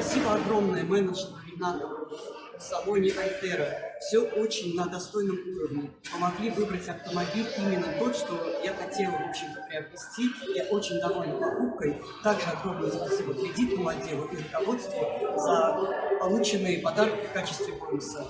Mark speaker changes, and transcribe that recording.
Speaker 1: Спасибо огромное менеджеру Ренату салоне Альтера. Все очень на достойном уровне. Помогли выбрать автомобиль именно тот, что я хотела, в общем-то, приобрести. Я очень довольна покупкой. Также огромное спасибо кредитному отделу и руководству за полученные подарки в качестве бонуса.